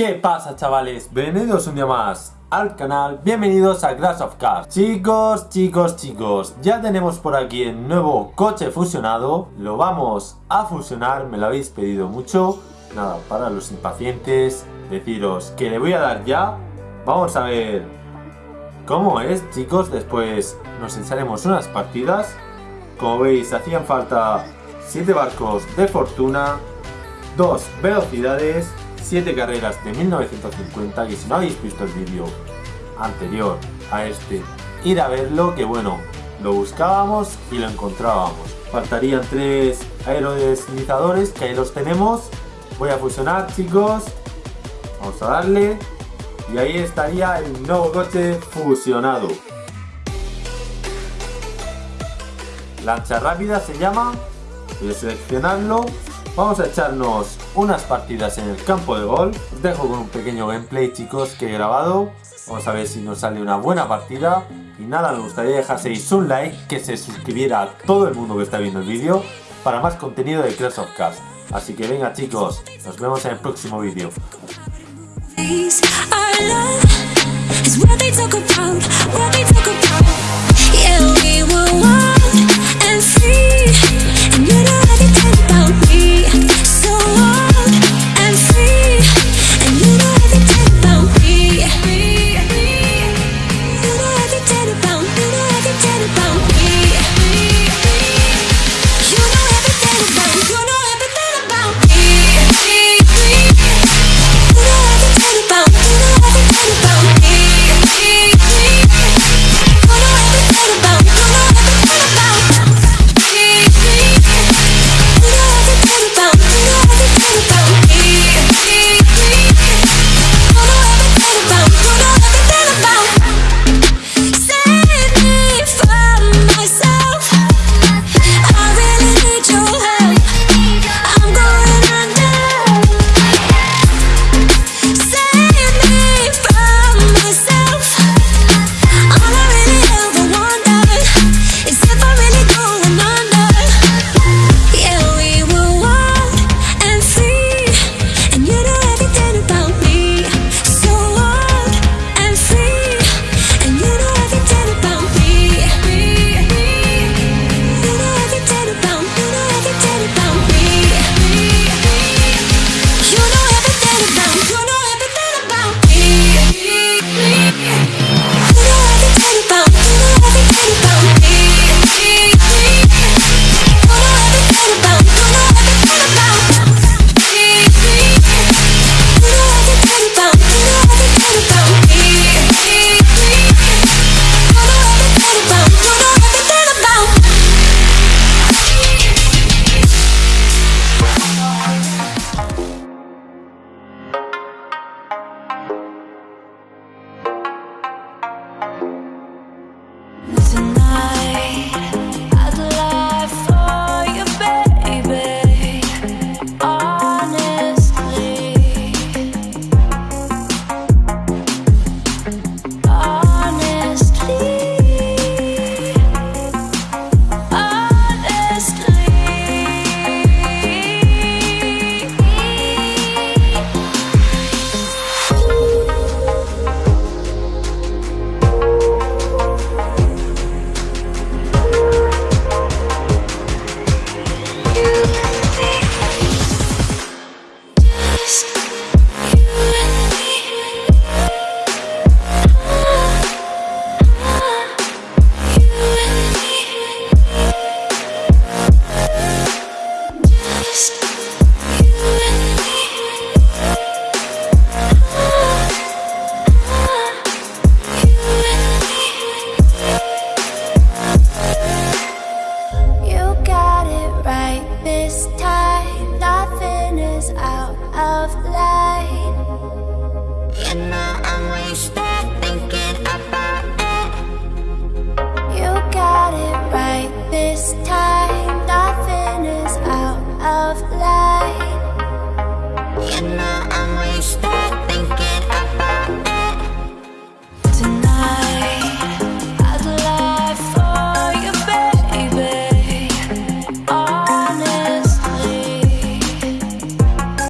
¿Qué pasa chavales? Bienvenidos un día más al canal, bienvenidos a Crash of Cars. Chicos, chicos, chicos, ya tenemos por aquí el nuevo coche fusionado. Lo vamos a fusionar, me lo habéis pedido mucho. Nada, para los impacientes, deciros que le voy a dar ya. Vamos a ver cómo es chicos, después nos echaremos unas partidas. Como veis, hacían falta 7 barcos de fortuna 2 velocidades 7 carreras de 1950 y si no habéis visto el vídeo anterior a este, ir a verlo que bueno, lo buscábamos y lo encontrábamos. Faltarían 3 aerodeslizadores que ahí los tenemos. Voy a fusionar chicos, vamos a darle y ahí estaría el nuevo coche fusionado. Lancha rápida se llama, voy a seleccionarlo Vamos a echarnos unas partidas en el campo de gol. Os dejo con un pequeño gameplay chicos que he grabado. Vamos a ver si nos sale una buena partida. Y nada, me gustaría dejaseis un like, que se suscribiera a todo el mundo que está viendo el vídeo para más contenido de Crash of Cars. Así que venga chicos, nos vemos en el próximo vídeo. of